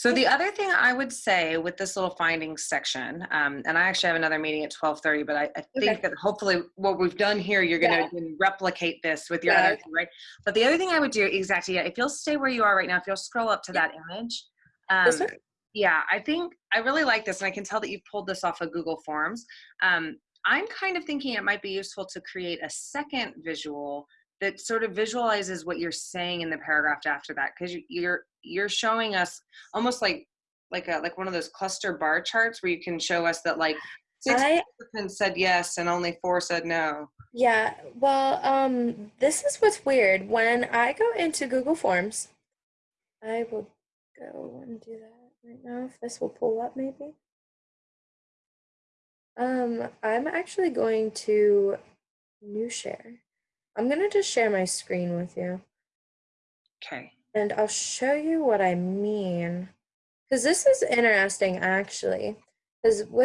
So the other thing I would say with this little findings section, um, and I actually have another meeting at twelve thirty, but I, I think Okay. that hopefully what we've done here, you're gonna replicate this with your Yeah. other, right? But the other thing I would do, exactly, yeah, if you'll stay where you are right now, if you'll scroll up to that image. This um, one? Yeah, I think, I really like this, and I can tell that you've pulled this off of Google Forms. Um, I'm kind of thinking it might be useful to create a second visual that sort of visualizes what you're saying in the paragraph after that, because you're, you're showing us almost like, like a, like one of those cluster bar charts where you can show us that like six I participants said yes and only four said no. yeah, well, um, this is what's weird. When I go into Google Forms, I will go and do that right now. If this will pull up, maybe. Um, I'm actually going to new share. I'm gonna just share my screen with you, Okay. and I'll show you what I mean. Because this is interesting, actually. Because with